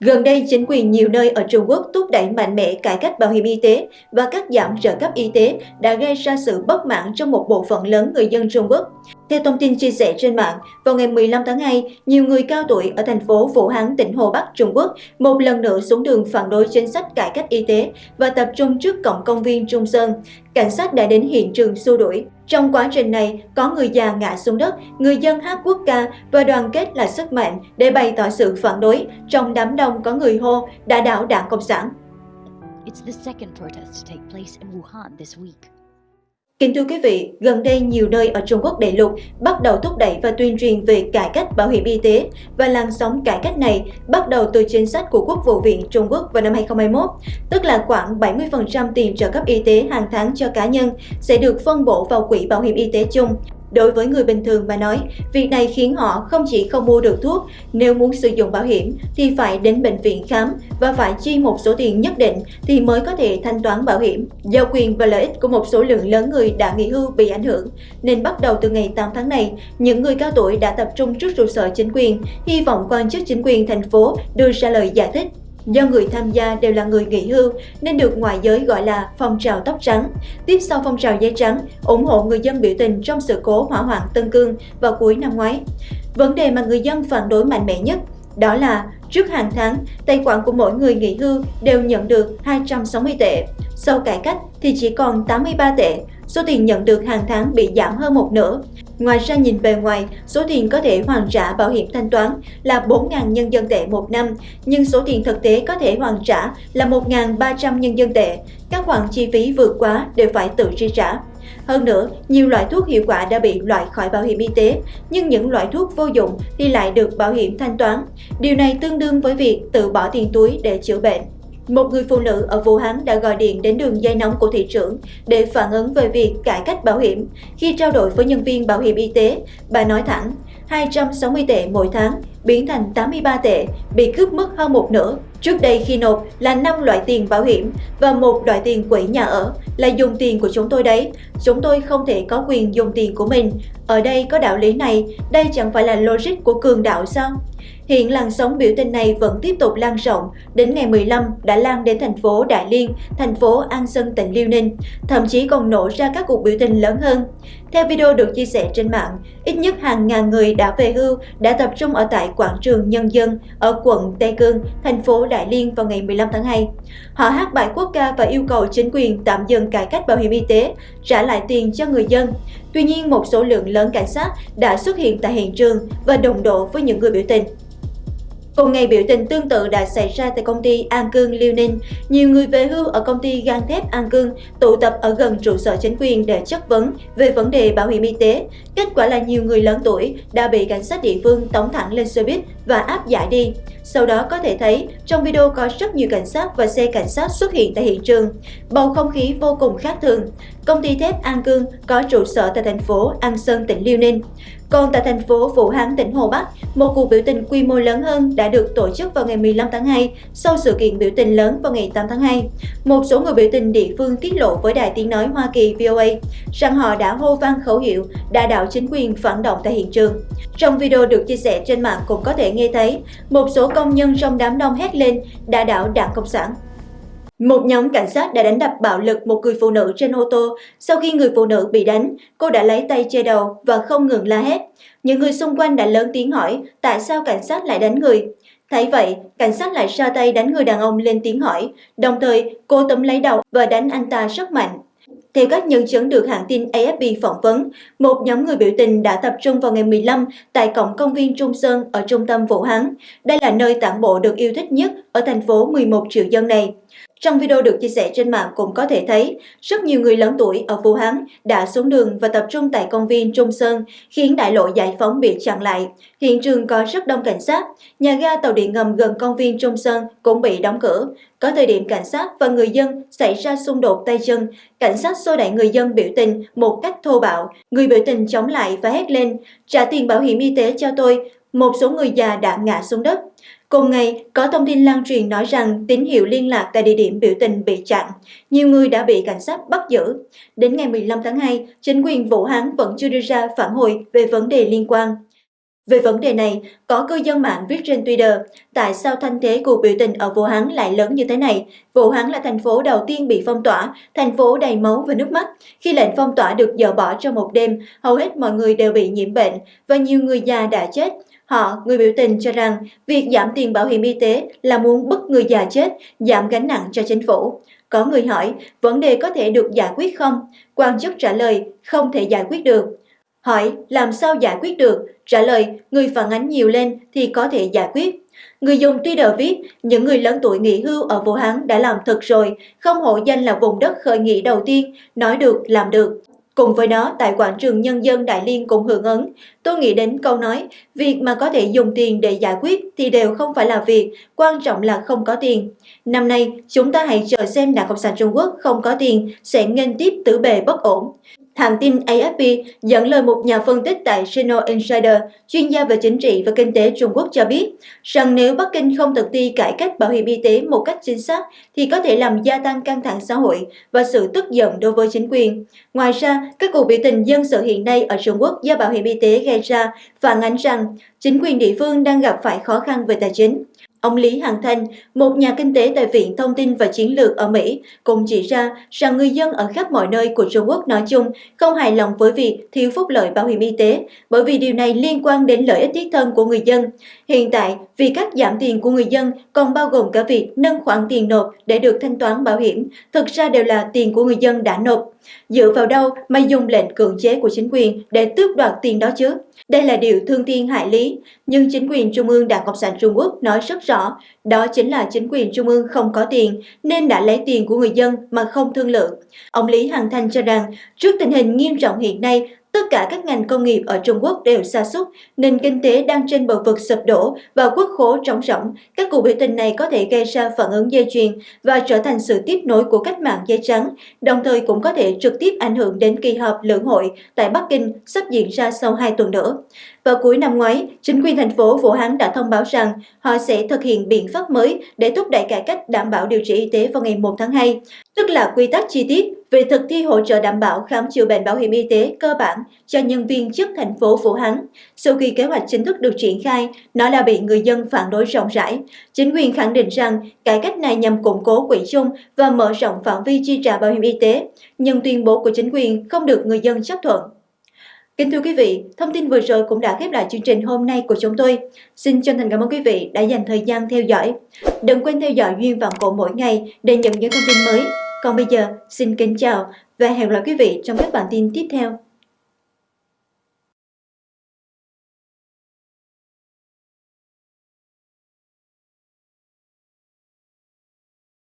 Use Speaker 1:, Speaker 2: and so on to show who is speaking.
Speaker 1: Gần đây, chính quyền nhiều nơi ở Trung Quốc thúc đẩy mạnh mẽ cải cách bảo hiểm y tế và cắt giảm trợ cấp y tế đã gây ra sự bất mãn trong một bộ phận lớn người dân Trung Quốc. Theo thông tin chia sẻ trên mạng, vào ngày 15 tháng 2, nhiều người cao tuổi ở thành phố Vũ Hán, tỉnh Hồ Bắc, Trung Quốc một lần nữa xuống đường phản đối chính sách cải cách y tế và tập trung trước cổng công viên Trung Sơn. Cảnh sát đã đến hiện trường xua đuổi. Trong quá trình này, có người già ngã xuống đất, người dân hát quốc ca và đoàn kết là sức mạnh để bày tỏ sự phản đối. Trong đám đông có người hô đã đảo đảng Cộng sản.
Speaker 2: It's the second protest to take place in Wuhan this week.
Speaker 1: Kính thưa quý vị, gần đây nhiều nơi ở Trung Quốc đại lục bắt đầu thúc đẩy và tuyên truyền về cải cách bảo hiểm y tế và làn sóng cải cách này bắt đầu từ chính sách của Quốc vụ viện Trung Quốc vào năm 2021, tức là khoảng 70% tiền trợ cấp y tế hàng tháng cho cá nhân sẽ được phân bổ vào quỹ bảo hiểm y tế chung. Đối với người bình thường mà nói, việc này khiến họ không chỉ không mua được thuốc, nếu muốn sử dụng bảo hiểm thì phải đến bệnh viện khám và phải chi một số tiền nhất định thì mới có thể thanh toán bảo hiểm. Do quyền và lợi ích của một số lượng lớn người đã nghỉ hưu bị ảnh hưởng, nên bắt đầu từ ngày 8 tháng này, những người cao tuổi đã tập trung trước trụ sở chính quyền, hy vọng quan chức chính quyền thành phố đưa ra lời giải thích. Do người tham gia đều là người nghỉ hưu nên được ngoại giới gọi là phong trào tóc trắng. Tiếp sau phong trào giấy trắng, ủng hộ người dân biểu tình trong sự cố hỏa hoạn Tân Cương vào cuối năm ngoái. Vấn đề mà người dân phản đối mạnh mẽ nhất đó là trước hàng tháng, tài khoản của mỗi người nghỉ hưu đều nhận được 260 tệ. Sau cải cách thì chỉ còn 83 tệ, số tiền nhận được hàng tháng bị giảm hơn một nửa. Ngoài ra nhìn bề ngoài, số tiền có thể hoàn trả bảo hiểm thanh toán là 4.000 nhân dân tệ một năm, nhưng số tiền thực tế có thể hoàn trả là 1.300 nhân dân tệ. Các khoản chi phí vượt quá đều phải tự chi trả. Hơn nữa, nhiều loại thuốc hiệu quả đã bị loại khỏi bảo hiểm y tế, nhưng những loại thuốc vô dụng thì lại được bảo hiểm thanh toán. Điều này tương đương với việc tự bỏ tiền túi để chữa bệnh. Một người phụ nữ ở Vũ Hán đã gọi điện đến đường dây nóng của thị trưởng để phản ứng về việc cải cách bảo hiểm. Khi trao đổi với nhân viên bảo hiểm y tế, bà nói thẳng 260 tệ mỗi tháng biến thành 83 tệ, bị cướp mất hơn một nửa. Trước đây khi nộp là 5 loại tiền bảo hiểm và một loại tiền quỹ nhà ở là dùng tiền của chúng tôi đấy. Chúng tôi không thể có quyền dùng tiền của mình. Ở đây có đạo lý này, đây chẳng phải là logic của cường đạo sao? Hiện làn sóng biểu tình này vẫn tiếp tục lan rộng, đến ngày 15 đã lan đến thành phố Đại Liên, thành phố An Sơn tỉnh Liêu Ninh, thậm chí còn nổ ra các cuộc biểu tình lớn hơn. Theo video được chia sẻ trên mạng, ít nhất hàng ngàn người đã về hưu đã tập trung ở tại quảng trường Nhân dân ở quận Tây Cương, thành phố Đại Liên vào ngày 15 tháng 2. Họ hát bài quốc ca và yêu cầu chính quyền tạm dừng cải cách bảo hiểm y tế, trả lại tiền cho người dân. Tuy nhiên, một số lượng lớn cảnh sát đã xuất hiện tại hiện trường và đồng độ với những người biểu tình. Cùng ngày, biểu tình tương tự đã xảy ra tại công ty An Cương Liêu Ninh. Nhiều người về hưu ở công ty gang thép An Cương, tụ tập ở gần trụ sở chính quyền để chất vấn về vấn đề bảo hiểm y tế. Kết quả là nhiều người lớn tuổi đã bị cảnh sát địa phương tống thẳng lên xe buýt và áp giải đi. Sau đó có thể thấy trong video có rất nhiều cảnh sát và xe cảnh sát xuất hiện tại hiện trường. Bầu không khí vô cùng khác thường. Công ty thép An Cương có trụ sở tại thành phố An Sơn, tỉnh Liêu Ninh. Còn tại thành phố Vũ Hán, tỉnh Hồ Bắc, một cuộc biểu tình quy mô lớn hơn đã được tổ chức vào ngày 15 tháng 2 sau sự kiện biểu tình lớn vào ngày 8 tháng 2. Một số người biểu tình địa phương tiết lộ với Đài Tiếng Nói Hoa Kỳ VOA rằng họ đã hô vang khẩu hiệu đà đạo chính quyền phản động tại hiện trường. Trong video được chia sẻ trên mạng cũng có thể nghe nghe thấy một số công nhân trong đám đông hét lên đã đảo đảng Cộng sản. Một nhóm cảnh sát đã đánh đập bạo lực một người phụ nữ trên ô tô. Sau khi người phụ nữ bị đánh, cô đã lấy tay che đầu và không ngừng la hét. Những người xung quanh đã lớn tiếng hỏi tại sao cảnh sát lại đánh người. Thấy vậy, cảnh sát lại ra tay đánh người đàn ông lên tiếng hỏi, đồng thời cô tấm lấy đầu và đánh anh ta rất mạnh. Theo các nhân chứng được hãng tin AFP phỏng vấn, một nhóm người biểu tình đã tập trung vào ngày 15 tại cổng công viên Trung Sơn ở trung tâm Vũ Hán. Đây là nơi tản bộ được yêu thích nhất ở thành phố 11 triệu dân này. Trong video được chia sẻ trên mạng cũng có thể thấy, rất nhiều người lớn tuổi ở Vũ Hán đã xuống đường và tập trung tại công viên Trung Sơn, khiến đại lộ giải phóng bị chặn lại. Hiện trường có rất đông cảnh sát, nhà ga tàu điện ngầm gần công viên Trung Sơn cũng bị đóng cửa. Có thời điểm cảnh sát và người dân xảy ra xung đột tay chân, cảnh sát xô đẩy người dân biểu tình một cách thô bạo. Người biểu tình chống lại và hét lên, trả tiền bảo hiểm y tế cho tôi, một số người già đã ngã xuống đất. Cùng ngày, có thông tin lan truyền nói rằng tín hiệu liên lạc tại địa điểm biểu tình bị chặn. Nhiều người đã bị cảnh sát bắt giữ. Đến ngày 15 tháng 2, chính quyền Vũ Hán vẫn chưa đưa ra phản hồi về vấn đề liên quan. Về vấn đề này, có cư dân mạng viết trên Twitter, tại sao thanh thế cuộc biểu tình ở Vũ Hán lại lớn như thế này? Vũ Hán là thành phố đầu tiên bị phong tỏa, thành phố đầy máu và nước mắt. Khi lệnh phong tỏa được dỡ bỏ trong một đêm, hầu hết mọi người đều bị nhiễm bệnh và nhiều người già đã chết. Họ, người biểu tình cho rằng việc giảm tiền bảo hiểm y tế là muốn bức người già chết, giảm gánh nặng cho chính phủ. Có người hỏi, vấn đề có thể được giải quyết không? Quan chức trả lời, không thể giải quyết được. Hỏi, làm sao giải quyết được? Trả lời, người phản ánh nhiều lên thì có thể giải quyết. Người dùng Twitter viết, những người lớn tuổi nghỉ hưu ở Vũ Hán đã làm thật rồi, không hộ danh là vùng đất khởi nghĩa đầu tiên, nói được làm được. Cùng với đó, tại quảng trường Nhân dân Đại Liên cũng hưởng ứng. Tôi nghĩ đến câu nói, việc mà có thể dùng tiền để giải quyết thì đều không phải là việc, quan trọng là không có tiền. Năm nay, chúng ta hãy chờ xem Đảng Cộng sản Trung Quốc không có tiền sẽ nghênh tiếp tử bề bất ổn. Hãng tin AFP dẫn lời một nhà phân tích tại Sino Insider, chuyên gia về chính trị và kinh tế Trung Quốc cho biết rằng nếu Bắc Kinh không thực thi cải cách bảo hiểm y tế một cách chính xác thì có thể làm gia tăng căng thẳng xã hội và sự tức giận đối với chính quyền. Ngoài ra, các cuộc biểu tình dân sự hiện nay ở Trung Quốc do bảo hiểm y tế gây ra phản ánh rằng chính quyền địa phương đang gặp phải khó khăn về tài chính. Ông Lý Hằng Thanh, một nhà kinh tế tại Viện Thông tin và Chiến lược ở Mỹ, cũng chỉ ra rằng người dân ở khắp mọi nơi của Trung Quốc nói chung không hài lòng với việc thiếu phúc lợi bảo hiểm y tế, bởi vì điều này liên quan đến lợi ích thiết thân của người dân. Hiện tại, vì cách giảm tiền của người dân còn bao gồm cả việc nâng khoản tiền nộp để được thanh toán bảo hiểm, thực ra đều là tiền của người dân đã nộp. Dựa vào đâu mà dùng lệnh cưỡng chế của chính quyền để tước đoạt tiền đó chứ? Đây là điều thương thiên hại lý, nhưng chính quyền Trung ương Đảng Cộng sản Trung Quốc nói rất rõ, đó chính là chính quyền Trung ương không có tiền nên đã lấy tiền của người dân mà không thương lượng. Ông Lý Hằng Thanh cho rằng, trước tình hình nghiêm trọng hiện nay, Tất cả các ngành công nghiệp ở Trung Quốc đều sa sút, nền kinh tế đang trên bờ vực sụp đổ và quốc khố trống rỗng. Các cuộc biểu tình này có thể gây ra phản ứng dây chuyền và trở thành sự tiếp nối của cách mạng dây trắng, đồng thời cũng có thể trực tiếp ảnh hưởng đến kỳ họp lưỡng hội tại Bắc Kinh sắp diễn ra sau 2 tuần nữa. Vào cuối năm ngoái, chính quyền thành phố Vũ Hán đã thông báo rằng họ sẽ thực hiện biện pháp mới để thúc đẩy cải cách đảm bảo điều trị y tế vào ngày 1 tháng 2, tức là quy tắc chi tiết về thực thi hỗ trợ đảm bảo khám chữa bệnh bảo hiểm y tế cơ bản cho nhân viên chức thành phố Vũ Hán. Sau khi kế hoạch chính thức được triển khai, nó đã bị người dân phản đối rộng rãi. Chính quyền khẳng định rằng cải cách này nhằm củng cố quỹ chung và mở rộng phạm vi chi trả bảo hiểm y tế, nhưng tuyên bố của chính quyền không được người dân chấp thuận. Kính thưa quý vị, thông tin vừa rồi cũng đã khép lại chương trình hôm nay của chúng tôi. Xin chân thành cảm ơn quý vị đã dành thời gian theo dõi. Đừng quên theo dõi Duyên Vạn Cổ mỗi ngày để nhận những thông tin mới. Còn bây giờ, xin kính chào và hẹn gặp lại quý vị trong các bản tin tiếp theo.